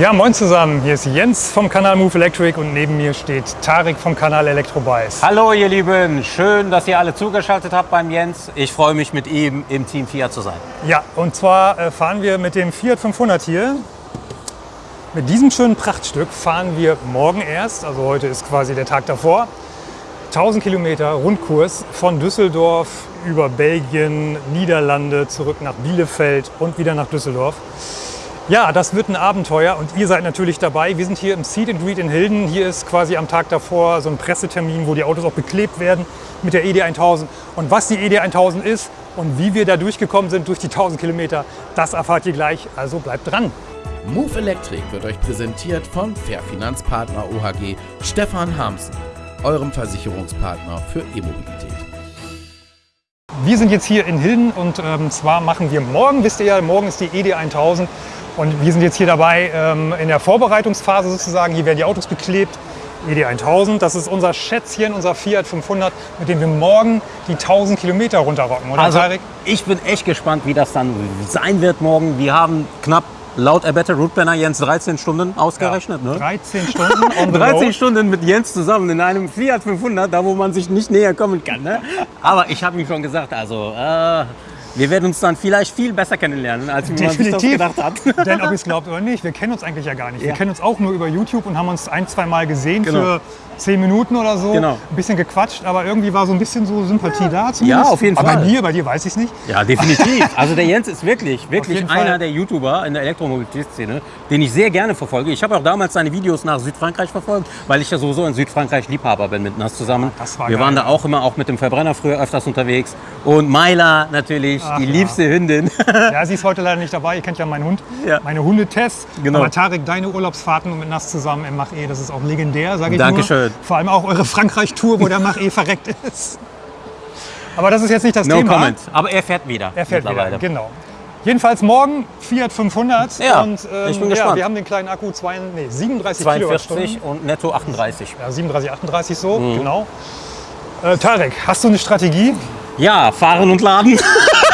Ja, moin zusammen. Hier ist Jens vom Kanal Move Electric und neben mir steht Tarek vom Kanal Elektrobuys. Hallo ihr Lieben, schön, dass ihr alle zugeschaltet habt beim Jens. Ich freue mich mit ihm im Team Fiat zu sein. Ja, und zwar äh, fahren wir mit dem Fiat 500 hier. Mit diesem schönen Prachtstück fahren wir morgen erst, also heute ist quasi der Tag davor, 1000 Kilometer Rundkurs von Düsseldorf über Belgien, Niederlande, zurück nach Bielefeld und wieder nach Düsseldorf. Ja, das wird ein Abenteuer und ihr seid natürlich dabei. Wir sind hier im Seed and Greet in Hilden. Hier ist quasi am Tag davor so ein Pressetermin, wo die Autos auch beklebt werden mit der ED 1000. Und was die ED 1000 ist und wie wir da durchgekommen sind durch die 1000 Kilometer, das erfahrt ihr gleich. Also bleibt dran. Move Electric wird euch präsentiert von Fairfinanzpartner OHG Stefan Hamsen, eurem Versicherungspartner für E-Mobilität. Wir sind jetzt hier in Hilden und ähm, zwar machen wir morgen, wisst ihr ja, morgen ist die ED 1000 und wir sind jetzt hier dabei ähm, in der Vorbereitungsphase sozusagen. Hier werden die Autos beklebt. ED 1000, das ist unser Schätzchen, unser Fiat 500, mit dem wir morgen die 1000 Kilometer runterrocken, oder Also Tarek? ich bin echt gespannt, wie das dann sein wird morgen. Wir haben knapp laut Erbetter Route Planner Jens 13 Stunden ausgerechnet. Ne? 13 Stunden on the 13 road. Stunden mit Jens zusammen in einem Fiat 500, da wo man sich nicht näher kommen kann. Ne? Aber ich habe ihm schon gesagt, also äh, wir werden uns dann vielleicht viel besser kennenlernen, als man sich das Definitiv. gedacht hat. Denn ob ihr es glaubt oder nicht, wir kennen uns eigentlich ja gar nicht. Wir Ja. kennen uns auch nur über YouTube und haben uns ein, zwei Mal gesehen Genau. für 10 Minuten oder so. Genau. Ein bisschen gequatscht, aber irgendwie war so ein bisschen so Sympathie da zumindest. Ja, auf jeden aber Fall. bei mir, bei dir weiß ich es nicht. Ja, definitiv. Also der Jens ist wirklich, wirklich einer Fall. der YouTuber in der Elektromobilitätsszene, den ich sehr gerne verfolge. Ich habe auch damals seine Videos nach Südfrankreich verfolgt, weil ich ja sowieso in Südfrankreich Liebhaber bin mit Nas zusammen. Das war Wir geil. waren da auch immer auch mit dem Verbrenner früher öfters unterwegs. Und Myla natürlich, Ach die ja. liebste Hündin. Ja, sie ist heute leider nicht dabei. Ihr kennt ja meinen Hund, Ja. meine Hundetests. Genau. Aber Tarek, deine Urlaubsfahrten mit Nass zusammen im Mach E, das ist auch legendär, sage ich Dankeschön. nur. Vor allem auch eure Frankreich-Tour, wo der Mach E verreckt ist. Aber das ist jetzt nicht das No Thema. comment. Aber er fährt wieder. Er fährt wieder, genau. Jedenfalls morgen Fiat 500 Ja, und ähm, ich bin ja, gespannt. wir haben den kleinen Akku zwei, nee, 37 42 Kilowattstunden. und netto 38. Ja, 37, 38 so, Mhm. genau. Äh, Tarek, hast du eine Strategie? Ja, fahren und laden.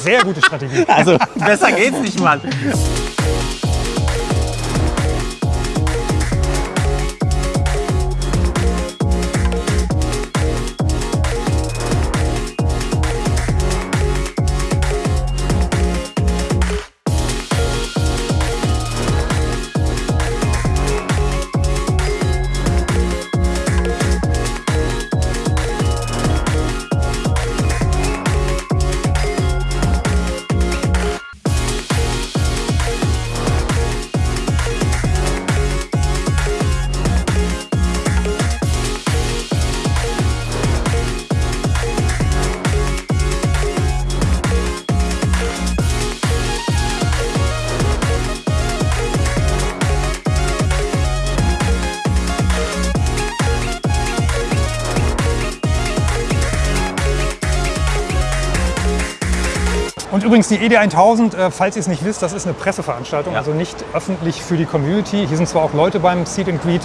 Sehr gute Strategie. Also besser geht's nicht mal. Übrigens die ED 1000, äh, falls ihr es nicht wisst, das ist eine Presseveranstaltung, Ja. also nicht öffentlich für die Community. Hier sind zwar auch Leute beim Seed and Greet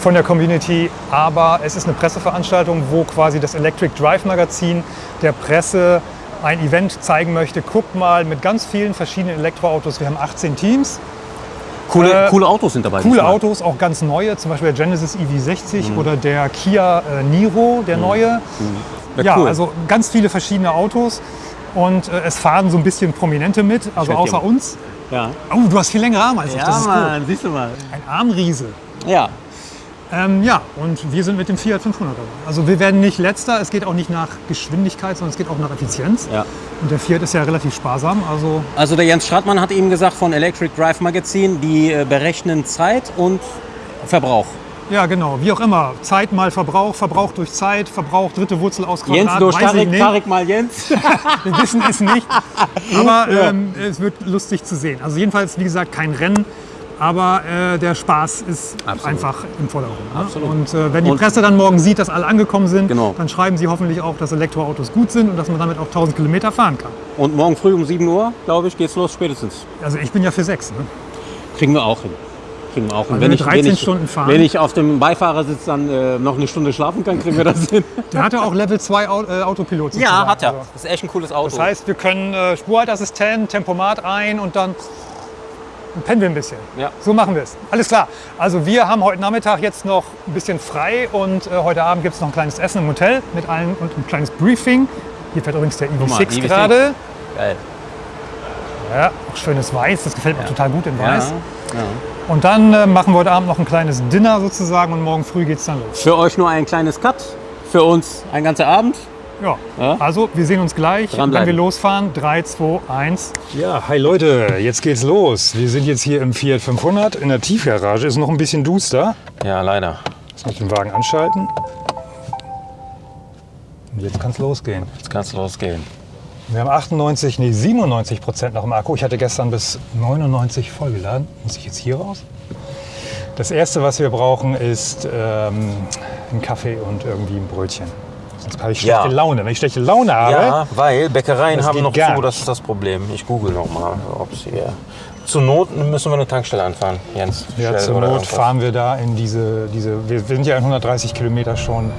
von der Community, aber es ist eine Presseveranstaltung, wo quasi das Electric Drive Magazin der Presse ein Event zeigen möchte. Guckt mal mit ganz vielen verschiedenen Elektroautos. Wir haben 18 Teams. Coole, Äh, coole Autos sind dabei. Coole. Autos, auch ganz neue, zum Beispiel der Genesis Mhm. EV60 oder der Kia äh, Niro, der neue. Ja, Ja, cool. also ganz viele verschiedene Autos. Und äh, es fahren so ein bisschen Prominente mit, also außer jung. uns. Ja, Oh, du hast viel längere Arme als ich, das ist gut. siehst du mal. Ein Armriese. Ja, Ähm, ja, und wir sind mit dem Fiat 500 dabei. Also wir werden nicht letzter, es geht auch nicht nach Geschwindigkeit, sondern es geht auch nach Effizienz. ja. Und der Fiat ist ja relativ sparsam, also Also der Jens Stratmann hat eben gesagt von Electric Drive Magazin, die äh, berechnen Zeit und Verbrauch. Ja genau, wie auch immer. Zeit mal Verbrauch, Verbrauch durch Zeit, Verbrauch dritte Wurzel aus Quadrat, Jens durch Tarek. Tarek mal Jens. Wir wissen es nicht. Aber ähm, es wird lustig zu sehen. Also jedenfalls, wie gesagt, kein Rennen. Aber äh, der Spaß ist Absolut. einfach im Vordergrund. Ne? Absolut. Und äh, wenn die Presse dann morgen sieht, dass alle angekommen sind, Genau. dann schreiben sie hoffentlich auch, dass Elektroautos gut sind und dass man damit auch 1000 Kilometer fahren kann. Und morgen früh um 7 Uhr, glaube ich, geht's los spätestens. Also ich bin ja für sechs. Ne? Kriegen wir auch hin. Kriegen wir auch hin. Also wenn wir 13 Stunden fahren. Wenn ich auf dem Beifahrersitz dann äh, noch eine Stunde schlafen kann, kriegen wir das hin. Der hatte auch Level 2 Au äh, Autopilot. Ja, sozusagen. hat er. Also, Das ist echt ein cooles Auto. Das heißt, wir können äh, Spurhaltassistent, Tempomat ein und dann pennen wir ein bisschen. Ja. So machen wir es. Alles klar. Also wir haben heute Nachmittag jetzt noch ein bisschen frei und äh, heute Abend gibt es noch ein kleines Essen im Hotel mit allen und ein kleines Briefing. Hier fährt übrigens der mal, EV6 EV6. gerade. Geil. Ja, auch schönes Weiß, das gefällt mir total gut in Weiß. Ja. Und dann äh, machen wir heute Abend noch ein kleines Dinner sozusagen und morgen früh geht's dann los. Für euch nur ein kleines Cut, für uns ein ganzer Abend. Ja. Ja. Also wir sehen uns gleich, wenn wir losfahren. 3, 2, 1. Ja, hi Leute, jetzt geht's los. Wir sind jetzt hier im Fiat 500 in der Tiefgarage. Ist noch ein bisschen duster. Ja, leider. Lass mich den Wagen anschalten. Und jetzt kann's losgehen. Jetzt kann's losgehen. Wir haben 98, nee 97 Prozent noch im Akku. Ich hatte gestern bis 99 vollgeladen. Muss ich jetzt hier raus? Das erste, was wir brauchen, ist ähm, ein Kaffee und irgendwie ein Brötchen. Sonst habe ich schlechte Ja. Laune. Wenn ich schlechte Laune habe, Ja, weil Bäckereien haben noch zu, das ist das Problem. Ich google noch mal, ob es hier. Zur Not müssen wir eine Tankstelle anfahren, Jens. Ja, zur Not fahren wir da in diese, diese wir wir sind ja in 130 Kilometer schon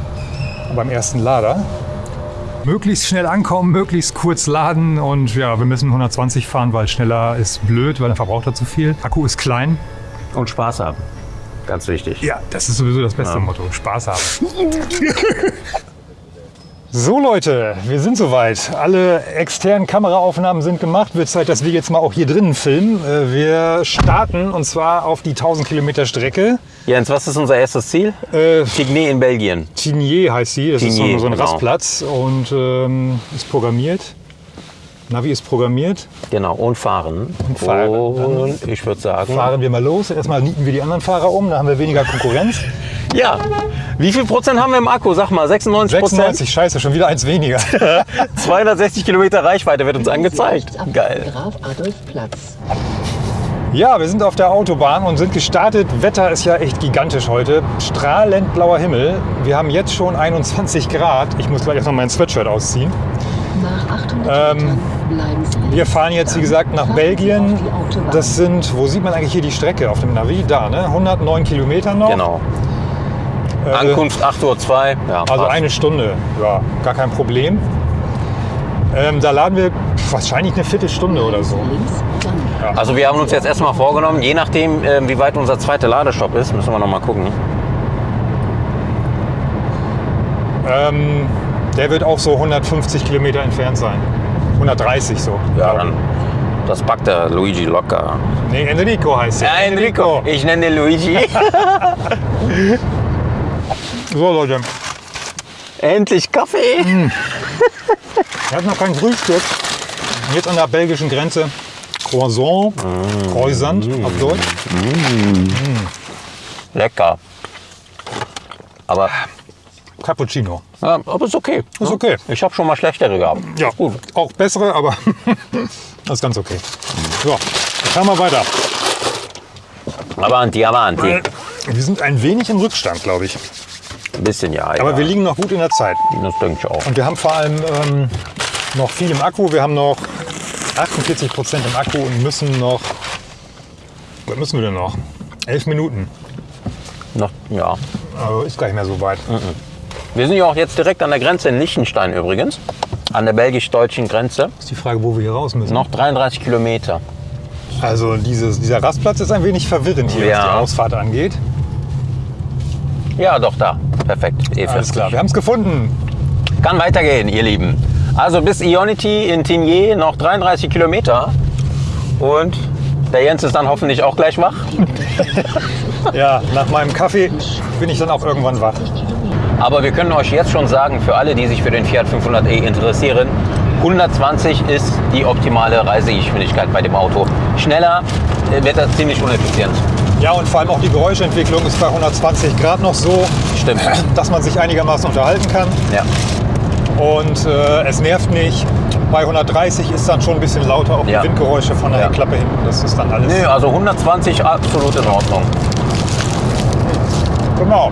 beim ersten Lader. Möglichst schnell ankommen, möglichst kurz laden und ja, wir müssen 120 fahren, weil schneller ist blöd, weil dann verbraucht er zu viel. Akku ist klein. Und Spaß haben. Ganz wichtig. Ja, das ist sowieso das beste Motto. Spaß haben. So Leute, wir sind soweit. Alle externen Kameraaufnahmen sind gemacht. Wird Zeit, dass wir jetzt mal auch hier drinnen filmen. Äh, Wir starten und zwar auf die 1000 Kilometer Strecke. Jens, was ist unser erstes Ziel? Äh, Tigné in Belgien. Tignier heißt sie. Das ist Tignier, so, so ein genau. Rastplatz und ähm, ist programmiert. Navi ist programmiert. Genau, und fahren. Und fahren. Und ich würde sagen. Fahren wir mal los. Erstmal nieten wir die anderen Fahrer um, dann haben wir weniger Konkurrenz. Ja. Wie viel Prozent haben wir im Akku? Sag mal, 96 Prozent. 96, scheiße, schon wieder eins weniger. 260 Kilometer Reichweite wird uns angezeigt. Geil. Graf Adolf Platz. Ja, wir sind auf der Autobahn und sind gestartet. Wetter ist ja echt gigantisch heute. Strahlend blauer Himmel. Wir haben jetzt schon 21 Grad. Ich muss gleich noch mein Sweatshirt ausziehen. Nach 800 Ähm, Metern bleiben Sie. Wir fahren jetzt, wie gesagt, nach Belgien. Das sind, wo sieht man eigentlich hier die Strecke auf dem Navi? Da, ne? 109 Kilometer noch. Genau. Äh, Ankunft 8.02 Uhr. Ja, Also passt. eine Stunde, ja, gar kein Problem. Ähm, da laden wir wahrscheinlich eine Viertelstunde oder so. Also wir haben uns jetzt erstmal vorgenommen, je nachdem, ähm, wie weit unser zweiter Ladestopp ist, müssen wir noch mal gucken. Ähm, der wird auch so 150 Kilometer entfernt sein. 130 so. Ja, dann das packt der Luigi locker. Nee, Enrico heißt er. Ich nenne den Luigi. So Leute, Endlich Kaffee. er hat noch kein Frühstück. Jetzt an der belgischen Grenze Croissant, Croissant auf Deutsch. Lecker. Aber, Cappuccino. ja, aber ist okay. Ist okay. Ich habe schon mal schlechtere gehabt. Ja, Gut. auch bessere, aber das ist ganz okay. So, fahren wir weiter. Avanti, avanti. Wir sind ein wenig im Rückstand, glaube ich. Ein bisschen ja. Aber ja. wir liegen noch gut in der Zeit. Das denke ich auch. Und wir haben vor allem ähm, noch viel im Akku. Wir haben noch 48 Prozent im Akku und müssen noch. Was müssen wir denn noch? Elf Minuten. Noch, ja. Also ist gar nicht mehr so weit. Wir sind ja auch jetzt direkt an der Grenze in Liechtenstein übrigens. An der belgisch-deutschen Grenze. Ist die Frage, wo wir hier raus müssen. Noch 33 Kilometer. Also dieses, dieser Rastplatz ist ein wenig verwirrend hier, was Ja. die Ausfahrt angeht. Ja, doch da. Perfekt. E40. Alles klar, wir haben es gefunden. Kann weitergehen, ihr Lieben. Also bis Ionity in Tignier noch 33 Kilometer. Und der Jens ist dann hoffentlich auch gleich wach. Ja, nach meinem Kaffee bin ich dann auch irgendwann wach. Aber wir können euch jetzt schon sagen, für alle, die sich für den Fiat 500e interessieren, 120 ist die optimale Reisegeschwindigkeit bei dem Auto. Schneller äh, wird das ziemlich uneffizient. Ja, und vor allem auch die Geräuschentwicklung ist bei 120 Grad noch so, Stimmt. dass man sich einigermaßen unterhalten kann. Ja. Und äh, es nervt nicht. Bei 130 ist dann schon ein bisschen lauter, auch Ja. die Windgeräusche von der Ja. Heckklappe hinten. Das ist dann alles. Nö, also 120 absolut in Ordnung. Genau.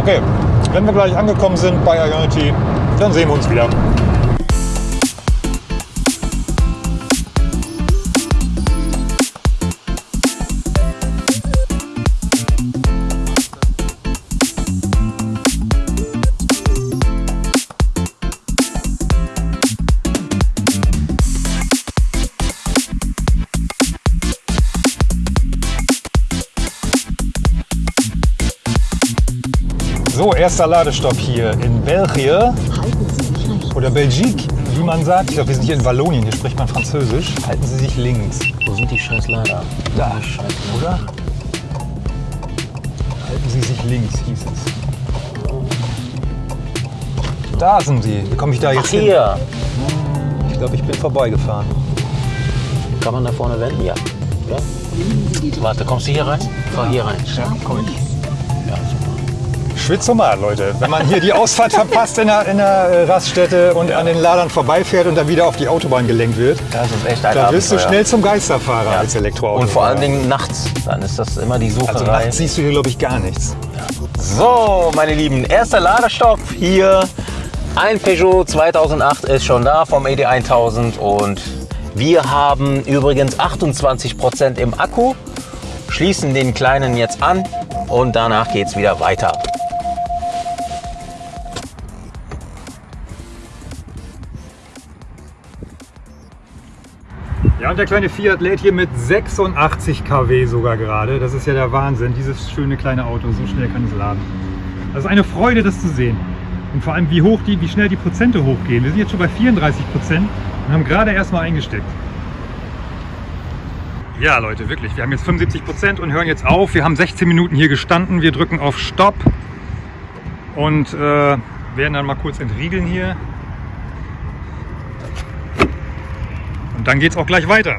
Okay, wenn wir gleich angekommen sind bei Ionity, dann sehen wir uns wieder. Erster Ladestopp hier in Belgien Halten Sie sich rechts. oder Belgique, wie man sagt. Ich glaube, wir sind hier in Wallonien, hier spricht man Französisch. Halten Sie sich links. Wo sind die scheiß Lader? Da, oder? Halten Sie sich links, hieß es. Da sind sie. Wie komme ich da jetzt hin? Hier. Ich glaube, ich bin vorbeigefahren. Kann man da vorne wenden? Ja. ja. Warte, kommst du hier rein? Fahr hier rein. komm ich. Ja, super. Schwitzomat, Leute. Wenn man hier die Ausfahrt verpasst in der, in der äh, Raststätte und an den Ladern vorbeifährt und dann wieder auf die Autobahn gelenkt wird, Das ist echt ein da wirst du schnell zum Geisterfahrer als Elektroauto. Und vor allen Dingen nachts. Dann ist das immer die Also Sucherei. nachts siehst du hier, glaube ich, gar nichts. So, meine Lieben, erster Ladestopp hier. Ein Peugeot 2008 ist schon da vom ED 1000 und wir haben übrigens 28% im Akku, schließen den kleinen jetzt an und danach geht es wieder weiter. Und der kleine Fiat lädt hier mit 86 kW sogar gerade. Das ist ja der Wahnsinn. Dieses schöne kleine Auto, so schnell kann es laden. Das ist eine Freude, das zu sehen. Und vor allem, wie hoch die, wie schnell die Prozente hochgehen. Wir sind jetzt schon bei 34 Prozent und haben gerade erst mal eingesteckt. Ja, Leute, wirklich. Wir haben jetzt 75 Prozent und hören jetzt auf. Wir haben 16 Minuten hier gestanden. Wir drücken auf Stopp und äh, werden dann mal kurz entriegeln hier. Und dann geht es auch gleich weiter.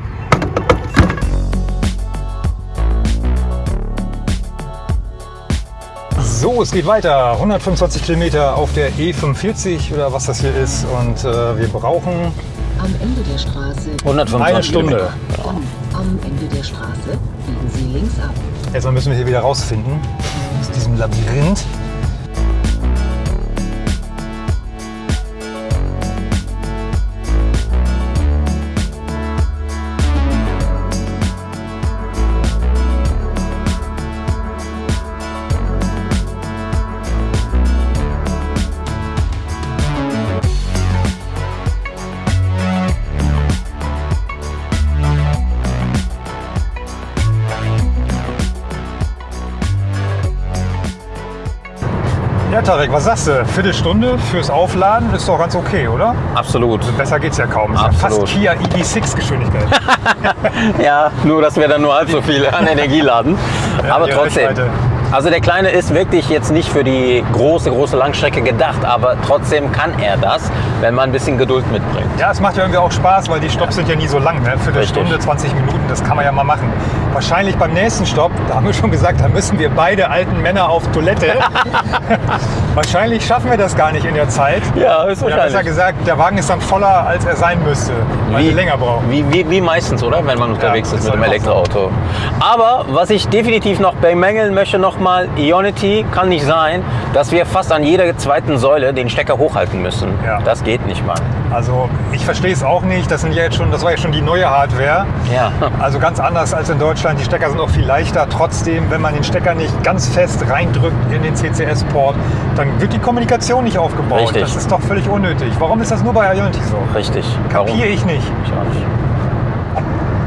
So, es geht weiter. 125 Kilometer auf der E45 oder was das hier ist. Und äh, wir brauchen Am Ende der Straße. 125 eine Stunde. Dann am Ende der Straße biegen Sie links ab. Erstmal müssen wir hier wieder rausfinden aus diesem Labyrinth. Ja, Tarek, was sagst du? Viertelstunde fürs Aufladen ist doch ganz okay, oder? Absolut. Besser geht's ja kaum. Ist ja fast Absolut. Kia EV6 Geschwindigkeit. Ja, nur dass wir dann nur halb so viel an Energie laden. aber die trotzdem. Reichweite. Also der Kleine ist wirklich jetzt nicht für die große, große Langstrecke gedacht, aber trotzdem kann er das, wenn man ein bisschen Geduld mitbringt. Ja, es macht ja irgendwie auch Spaß, weil die Stopps sind ja nie so lang. Ne? Viertelstunde, Richtig. 20 Minuten, das kann man ja mal machen. Wahrscheinlich beim nächsten Stopp, da haben wir schon gesagt, da müssen wir beide alten Männer auf Toilette. wahrscheinlich schaffen wir das gar nicht in der Zeit. Ja, ist Oder besser gesagt, der Wagen ist dann voller, als er sein müsste, weil wir länger brauchen. Wie, wie, wie meistens, oder? Wenn man unterwegs Ja, ist mit dem Elektroauto. Aber was ich definitiv noch bemängeln möchte nochmal, Ionity kann nicht sein, dass wir fast an jeder zweiten Säule den Stecker hochhalten müssen. Ja. Das geht nicht mal. Also ich verstehe es auch nicht. Das, sind ja jetzt schon, das war ja schon die neue Hardware. Ja. Also ganz anders als in Deutschland. Die Stecker sind auch viel leichter. Trotzdem, wenn man den Stecker nicht ganz fest reindrückt in den CCS-Port, dann wird die Kommunikation nicht aufgebaut. Richtig. Das ist doch völlig unnötig. Warum ist das nur bei Ionity so? Richtig. Kapiere ich nicht. Ich auch nicht.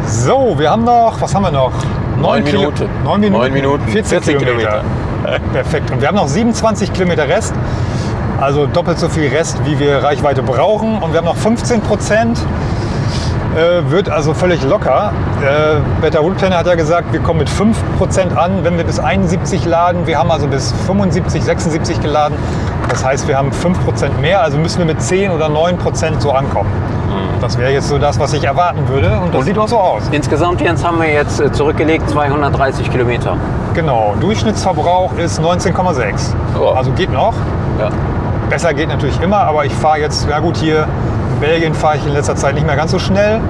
So, wir haben noch, was haben wir noch? Neun Minuten. Neun Minuten. Neun Minuten. 14, 14 Kilometer. Perfekt. Und wir haben noch 27 Kilometer Rest. Also doppelt so viel Rest, wie wir Reichweite brauchen. Und wir haben noch 15 Prozent. Äh, wird also völlig locker. Äh, Better Wood Planner hat ja gesagt, wir kommen mit 5% an, wenn wir bis 71 laden. Wir haben also bis 75, 76 geladen. Das heißt, wir haben 5% mehr, also müssen wir mit 10 oder 9% so ankommen. Das wäre jetzt so das, was ich erwarten würde. Und das sieht auch so aus. Insgesamt, Jens, haben wir jetzt äh, zurückgelegt 230 Kilometer. Genau, Durchschnittsverbrauch ist 19,6. Ja. Also geht noch. Ja. Besser geht natürlich immer, aber ich fahre jetzt, ja gut, hier in Belgien fahre ich in letzter Zeit nicht mehr ganz so schnell,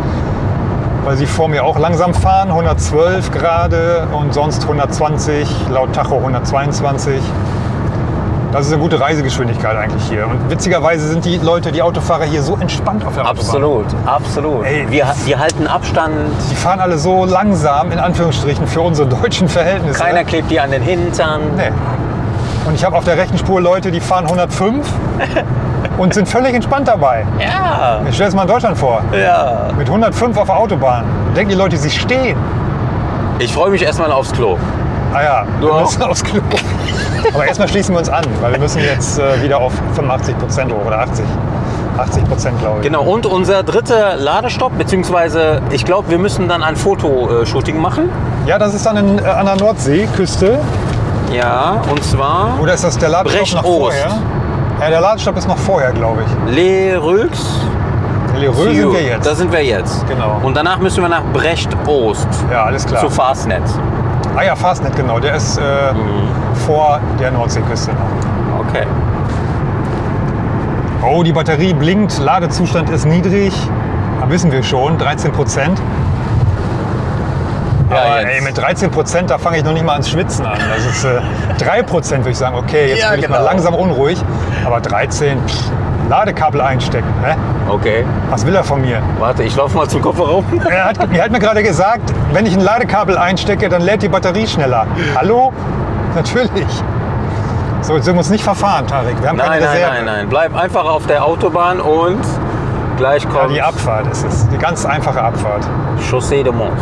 weil sie vor mir auch langsam fahren, 112 gerade und sonst 120, laut Tacho 122. Das ist eine gute Reisegeschwindigkeit eigentlich hier. Und witzigerweise sind die Leute, die Autofahrer hier so entspannt auf der Autobahn. Absolut, absolut. Ey. wir, wir halten Abstand, Die fahren alle so langsam, in Anführungsstrichen, für unsere deutschen Verhältnisse. keiner klebt dir an den Hintern. Nee. Und ich habe auf der rechten Spur Leute, die fahren 105 und sind völlig entspannt dabei. Ja, Ich stelle es mal in Deutschland vor. ja. Mit 105 auf der Autobahn. Denken die Leute, sie stehen. Ich freue mich erstmal aufs Klo. Ah ja, Du müssen aufs Klo. Aber erstmal schließen wir uns an, weil wir müssen jetzt äh, wieder auf 85 Prozent hoch oder 80. 80 Prozent, glaube ich. Genau, und unser dritter Ladestopp, beziehungsweise ich glaube, wir müssen dann ein Fotoshooting machen. Ja, das ist dann in, äh, an der Nordseeküste. Ja, und zwar Oder ist das der Ladestopp noch Brecht-Ost. vorher? Ja, der Ladestopp ist noch vorher, glaube ich. Le Reux. In Lereux sind wir jetzt. Da sind wir jetzt. Genau. Und danach müssen wir nach Brecht-Ost ja, alles klar. zu Fastnet. Ah ja, Fastnet, genau. Der ist äh, vor der Nordseeküste noch. Okay. Oh, die Batterie blinkt, Ladezustand ist niedrig. Da wissen wir schon, 13 Prozent. Ja, Aber jetzt. ey, mit 13 Prozent, da fange ich noch nicht mal ans Schwitzen an. Das ist äh, 3 Prozent, würde ich sagen. Okay, jetzt Ja, bin ich mal genau. langsam unruhig. Aber 13, pff, Ladekabel einstecken. Hä? Okay. Was will er von mir? Warte, ich laufe mal zum Kofferraum. Er hat, er hat mir gerade gesagt, wenn ich ein Ladekabel einstecke, dann lädt die Batterie schneller. Hallo? Natürlich. So, jetzt sind wir uns nicht verfahren, Tarek. Wir haben Nein, keine nein, Reserve. nein, nein. Bleib einfach auf der Autobahn und gleich Ja, kommt die Abfahrt ist es. Die ganz einfache Abfahrt. Chaussee de Mons.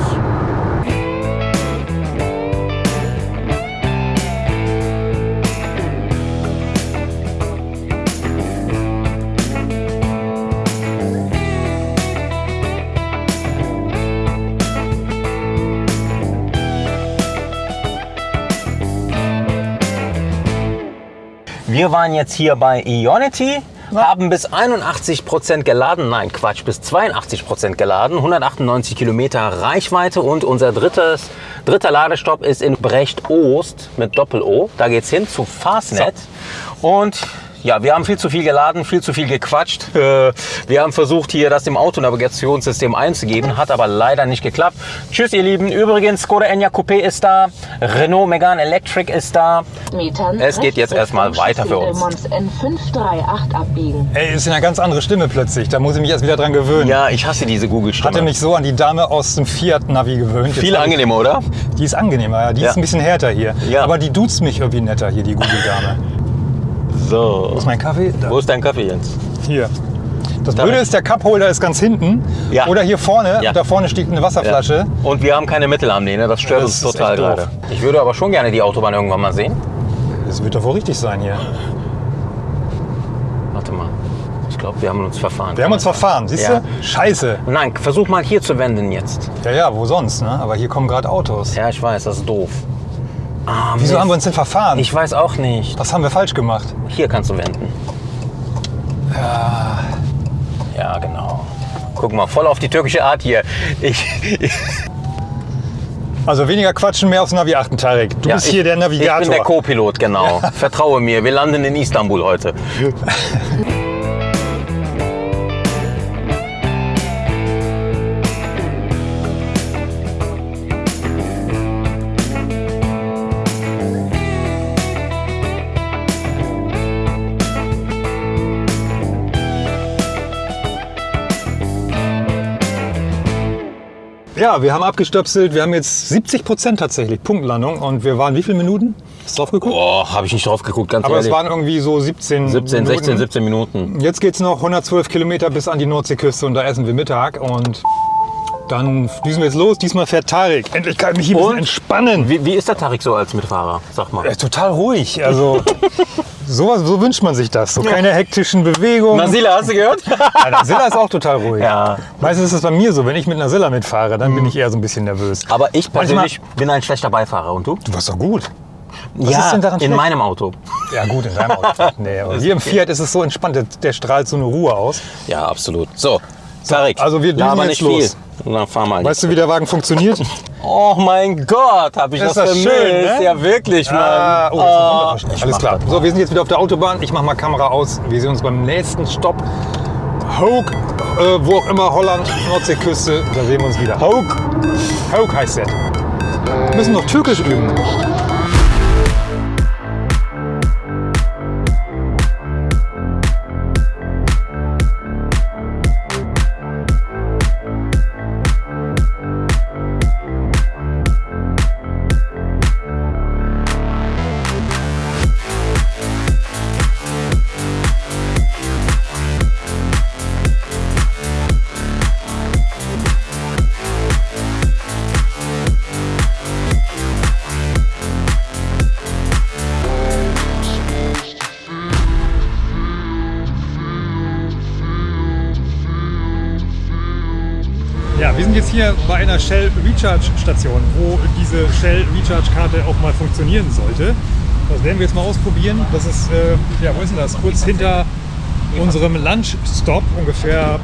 Wir waren jetzt hier bei Ionity, haben bis 81% geladen, nein Quatsch, bis 82% geladen, 198 Kilometer Reichweite und unser drittes, dritter Ladestopp ist in Brecht-Ost mit Doppel-O. Da geht's hin zu Fastnet. Und ja, wir haben viel zu viel geladen, viel zu viel gequatscht. Äh, Wir haben versucht, hier das im Autonavigationssystem einzugeben, hat aber leider nicht geklappt. Tschüss, ihr Lieben. Übrigens, Skoda Enyaq Coupé ist da, Renault Megane Electric ist da. Metern Es geht jetzt erstmal weiter für uns. Chaussee de Mons N538 abbiegen. Ey, ist eine ganz andere Stimme plötzlich. Da muss ich mich erst wieder dran gewöhnen. Ja, ich hasse diese Google-Stimme. Hatte mich so an die Dame aus dem Fiat-Navi gewöhnt. Viel angenehmer, oder? Die ist angenehmer, ja. Die Ja. ist ein bisschen härter hier. Ja. Aber die duzt mich irgendwie netter hier, die Google-Dame. So. Wo ist mein Kaffee? Da. Wo ist dein Kaffee jetzt? Hier. Das Da Blöde ist, der Cupholder ist ganz hinten. Ja. Oder hier vorne. Ja. Da vorne steht eine Wasserflasche. Und wir haben keine Mittelarmlehne, ne? das stört Das uns total gerade. Ich würde aber schon gerne die Autobahn irgendwann mal sehen. Das wird doch wohl richtig sein hier. Warte mal. Ich glaube, wir haben uns verfahren. Wir haben uns verfahren, siehst Ja. du? Scheiße. Nein, versuch mal hier zu wenden jetzt. Ja, ja, wo sonst, ne? Aber hier kommen gerade Autos. Ja, ich weiß, das ist doof. Ah, Wieso Mist. haben wir uns denn verfahren? Ich weiß auch nicht. Was haben wir falsch gemacht? Hier kannst du wenden. Ja. Ja, genau. Guck mal, voll auf die türkische Art hier. Ich, Also weniger quatschen, mehr aufs Navi achten, Tarek. Du ja, bist ich, hier der Navigator. Ich bin der Co-Pilot, genau. Vertraue mir, wir landen in Istanbul heute. Ja, wir haben abgestöpselt. Wir haben jetzt 70 Prozent tatsächlich Punktlandung. Und wir waren wie viele Minuten? Hast du drauf geguckt? Boah, habe ich nicht drauf geguckt, ganz Aber es ehrlich. waren irgendwie so 17 17, Minuten. 16, 17 Minuten. Jetzt geht's noch 112 Kilometer bis an die Nordseeküste und da essen wir Mittag. Und dann düsen wir jetzt los. Diesmal fährt Tarek. Endlich kann ich mich hier ein bisschen entspannen. Wie, wie ist der Tarik so als Mitfahrer? Sag mal. Er ist total ruhig. Also sowas, so wünscht man sich das. So keine hektischen Bewegungen. Nasila, hast du gehört? Ja, Nasilla ist auch total ruhig. Ja. Meistens ist es bei mir so, wenn ich mit Nasilla mitfahre, dann bin ich eher so ein bisschen nervös. Aber ich Manchmal- persönlich bin ein schlechter Beifahrer. Und du? Du warst doch gut. Was ja, ist denn daran in schlecht? meinem Auto. Ja gut, in deinem Auto. Nee, aber hier im Fiat ist es so entspannt, der, der strahlt so eine Ruhe aus. Ja, absolut. So, Tarik. also wir düsen jetzt nicht los. viel. Na, fahr mal. Weißt du, wie der Wagen funktioniert? oh mein Gott, habe ich Ist das das vermisst. schön, ne? Ja, wirklich, Mann. Ah, oh, ist Oh. Unterverschluss. Alles klar. So, wir sind jetzt wieder auf der Autobahn. Ich mache mal Kamera aus. Wir sehen uns beim nächsten Stopp. Hoke, äh, wo auch immer, Holland, Nordseeküste. Da sehen wir uns wieder. Hoke. Hoke heißt der. Wir müssen noch Türkisch üben. Einer Shell Recharge Station, wo diese Shell Recharge Karte auch mal funktionieren sollte. Das werden wir jetzt mal ausprobieren. Das ist, äh, ja, wo ist denn das? Kurz hinter unserem Lunch-Stop, ungefähr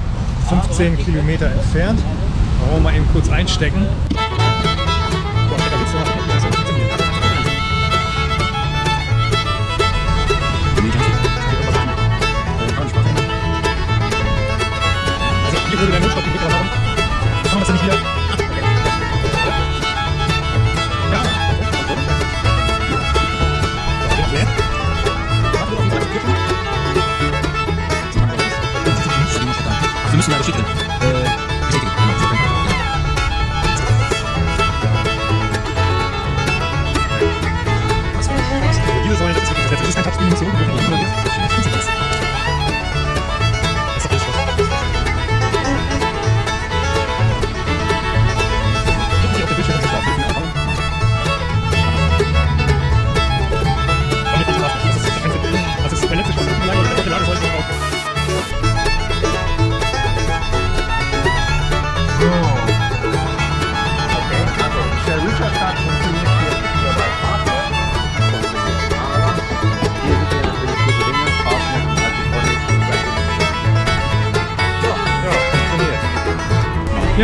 15 Kilometer entfernt. Wollen wir mal eben kurz einstecken.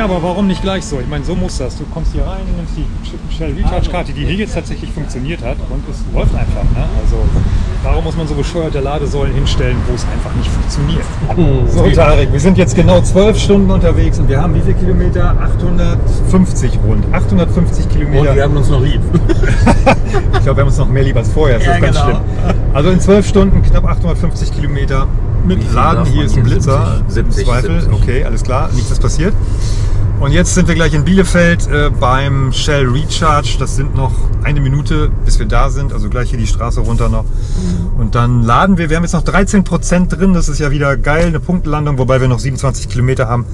Aber warum nicht gleich so? Ich meine, so muss das. Du kommst hier rein, nimmst die Shell Recharge Karte, die hier jetzt tatsächlich funktioniert hat und es läuft einfach. Ne? Also warum muss man so bescheuerte Ladesäulen hinstellen, wo es einfach nicht funktioniert? So, Tarek, wir sind jetzt genau zwölf Stunden unterwegs und wir haben wie viele Kilometer? 850 rund. 850 Kilometer. Und wir haben uns noch lieb. Ich glaube, wir haben uns noch mehr lieb als vorher. Das Ja, ist ganz genau. schlimm. Also in zwölf Stunden knapp 850 Kilometer mit Laden. Hier ist ein? Blitzer. 70, Im Zweifel. 70. Okay, alles klar. Nichts ist passiert. Und jetzt sind wir gleich in Bielefeld äh, beim Shell Recharge. Das sind noch eine Minute, bis wir da sind. Also gleich hier die Straße runter noch. Und dann laden wir. Wir haben jetzt noch 13 Prozent drin. Das ist ja wieder geil. Eine Punktlandung, wobei wir noch 27 Kilometer haben.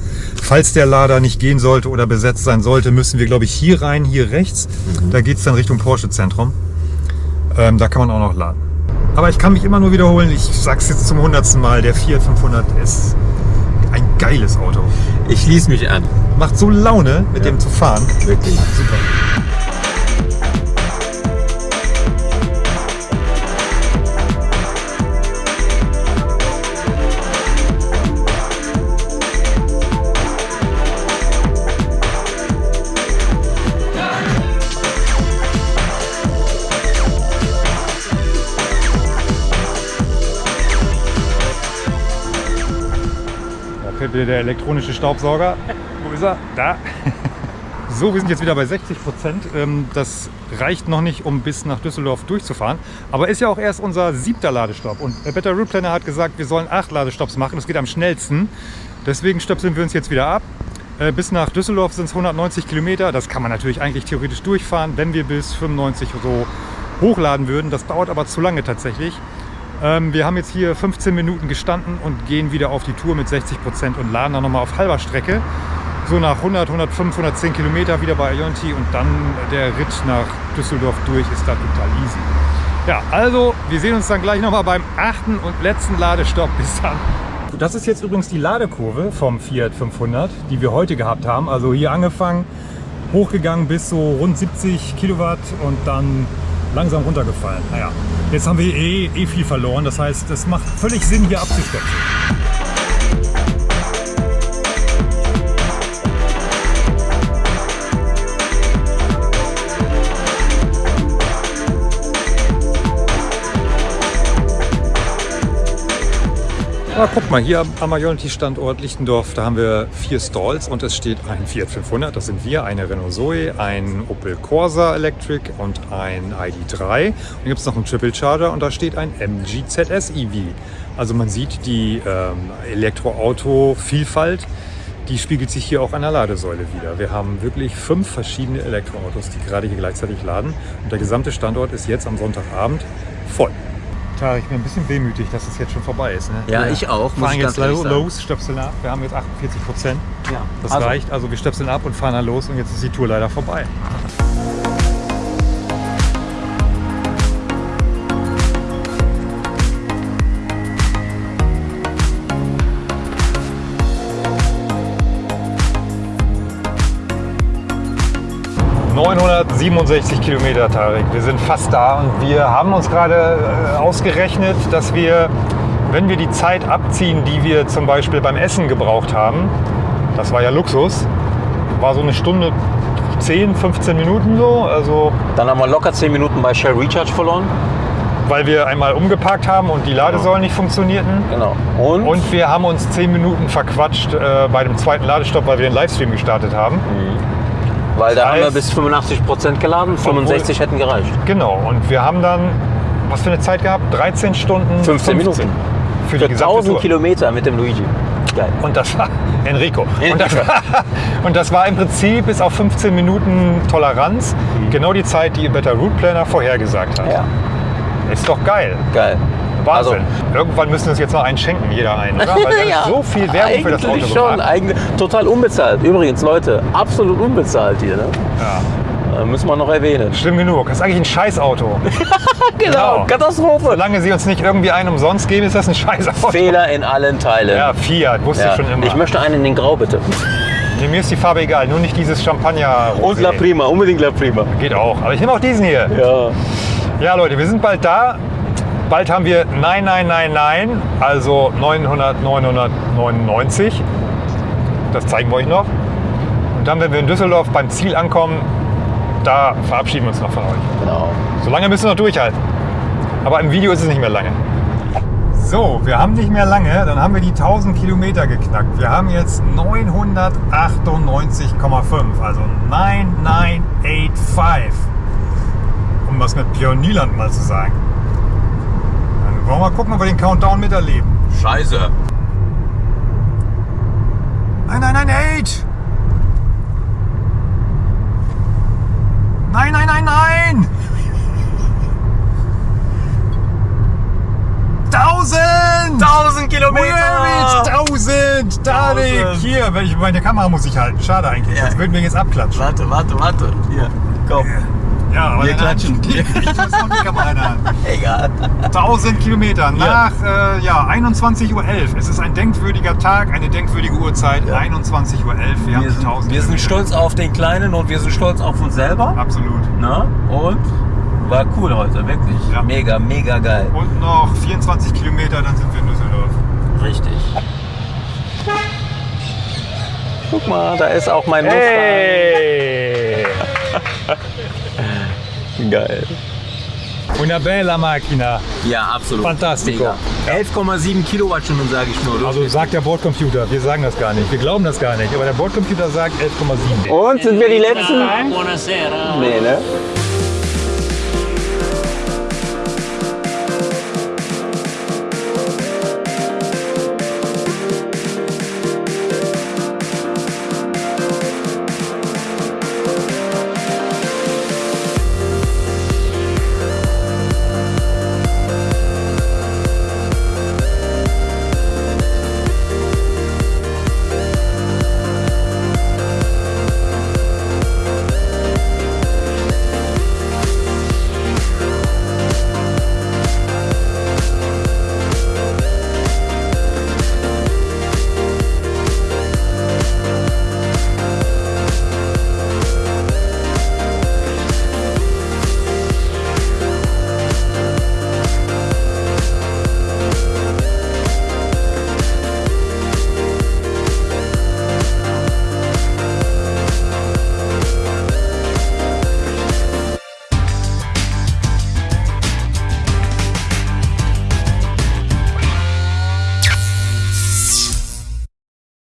Falls der Lader nicht gehen sollte oder besetzt sein sollte, müssen wir, glaube ich, hier rein, hier rechts. Da geht es dann Richtung Porsche-Zentrum. Ähm, da kann man auch noch laden. Aber ich kann mich immer nur wiederholen, ich sag's jetzt zum hundertsten Mal, der Fiat 500 ist ein geiles Auto. Ich schließe mich an. Macht so Laune, mit dem zu fahren. Wirklich. Super. Wieder der elektronische Staubsauger. Wo ist er? Da. So, wir sind jetzt wieder bei 60 Prozent. Ähm, Das reicht noch nicht, um bis nach Düsseldorf durchzufahren. Aber ist ja auch erst unser siebter Ladestopp. Und der Better Route Planner hat gesagt, wir sollen acht Ladestopps machen. Das geht am schnellsten. Deswegen stöpseln wir uns jetzt wieder ab. Äh, Bis nach Düsseldorf sind es 190 Kilometer. Das kann man natürlich eigentlich theoretisch durchfahren, wenn wir bis 95 so hochladen würden. Das dauert aber zu lange tatsächlich. Ähm, wir haben jetzt hier 15 Minuten gestanden und gehen wieder auf die Tour mit 60 Prozent und laden dann nochmal auf halber Strecke. So nach 100, 105, 110 Kilometer wieder bei Ionti und dann der Ritt nach Düsseldorf durch ist da total easy. Ja, also wir sehen uns dann gleich nochmal beim achten und letzten Ladestopp. Bis dann. Das ist jetzt übrigens die Ladekurve vom Fiat 500, die wir heute gehabt haben. Also hier angefangen, hochgegangen bis so rund 70 Kilowatt und dann langsam runtergefallen. Naja, jetzt haben wir eh, eh viel verloren. Das heißt, es macht völlig Sinn, hier abzustöpseln. Ah, guck mal, hier am Ionity-Standort Lichtendorf, da haben wir vier Stalls und es steht ein Fiat 500, das sind wir, eine Renault Zoe, ein Opel Corsa Electric und ein ID3. Und dann gibt es noch einen Triple Charger und da steht ein MG ZS EV. Also man sieht die ähm, Elektroauto-Vielfalt, die spiegelt sich hier auch an der Ladesäule wieder. Wir haben wirklich fünf verschiedene Elektroautos, die gerade hier gleichzeitig laden und der gesamte Standort ist jetzt am Sonntagabend voll. Tarek, ich bin ein bisschen wehmütig, dass es jetzt schon vorbei ist. Ne? Ja, ich auch, muss fahren jetzt sagen. los, stöpseln ab. Wir haben jetzt 48 Prozent. Ja. Das Also, reicht. Also wir stöpseln ab und fahren dann los und jetzt ist die Tour leider vorbei. 967 Kilometer, Tarek. Wir sind fast da und wir haben uns gerade äh, ausgerechnet, dass wir, wenn wir die Zeit abziehen, die wir zum Beispiel beim Essen gebraucht haben, das war ja Luxus, war so eine Stunde 10, 15 Minuten so, also Dann haben wir locker 10 Minuten bei Shell Recharge verloren. weil wir einmal umgeparkt haben und die Ladesäulen nicht funktionierten. Genau. Und, Und wir haben uns 10 Minuten verquatscht äh, bei dem zweiten Ladestopp, weil wir den Livestream gestartet haben. Weil da haben wir heißt- bis 85 Prozent geladen, 65 hätten gereicht. Genau, und wir haben dann, was für eine Zeit gehabt? 13 Stunden 15 Minuten. Für die Für gesamte 1000 Tour. Kilometer mit dem Luigi. Geil. Und das war Enrico. Und das, war, und das war im Prinzip bis auf 15 Minuten Toleranz genau die Zeit, die Better Route Planner vorhergesagt hat. Ja, Ist doch geil. geil. Wahnsinn. Also- Irgendwann müssen wir uns jetzt noch einen schenken, jeder einen, oder? Weil wir haben so viel Werbung für das Auto Eigentlich schon, eigentlich total unbezahlt. Übrigens, Leute, absolut unbezahlt hier. Ne? Ja. Äh, müssen wir noch erwähnen. Schlimm genug. Das ist eigentlich ein Scheißauto. Genau. Katastrophe. Solange sie uns nicht irgendwie einen umsonst geben, ist das ein Scheißauto. Fehler in allen Teilen. Ja, Fiat, wusste Ja. ich schon immer. Ich möchte einen in den Grau, bitte. Nee, mir ist die Farbe egal, nur nicht dieses Champagner. Und La Prima, unbedingt La Prima. Geht auch. Aber ich nehme auch diesen hier. Ja. Ja, Leute, wir sind bald da. Bald haben wir 9999, also 900, 999. Das zeigen wir euch noch. Und dann, wenn wir in Düsseldorf beim Ziel ankommen, da verabschieden wir uns noch von euch. Genau. Solange müssen wir noch durchhalten. Aber im Video ist es nicht mehr lange. So, wir haben nicht mehr lange, dann haben wir die 1000 Kilometer geknackt. Wir haben jetzt 998,5, also 9985. Um was mit Pionierland mal zu sagen. Wollen wir mal gucken, ob wir den Countdown miterleben. Scheiße. 9998! Nein, nein, nein, nein! 1000! 1000 Kilometer! Where is 1000? Tarek! 1000. Hier, meine Kamera muss ich halten. Schade eigentlich, Ja. sonst würden wir jetzt abklatschen. Warte, warte, warte. Hier, komm. Ja, aber Wir klatschen. Egal. 1000 Kilometer nach äh, ja, 21.11 Uhr. Es ist ein denkwürdiger Tag, eine denkwürdige Uhrzeit. 21.11 Uhr. Wir, haben Wir sind, 1000 wir sind stolz auf den Kleinen und wir sind stolz auf uns selber. Absolut. Na? Und war cool heute, wirklich. Ja. Mega, mega geil. Und noch 24 Kilometer, dann sind wir in Düsseldorf. Richtig. Guck mal, da ist auch mein Mustang. Geil. Una bella macchina. Ja, absolut. Fantastico. Mega. 11,7 Kilowattstunden, sage ich nur. Also sagt der Bordcomputer, wir sagen das gar nicht. Wir glauben das gar nicht, aber der Bordcomputer sagt 11,7. Und sind wir die Letzten? Buonasera. Nee, ne?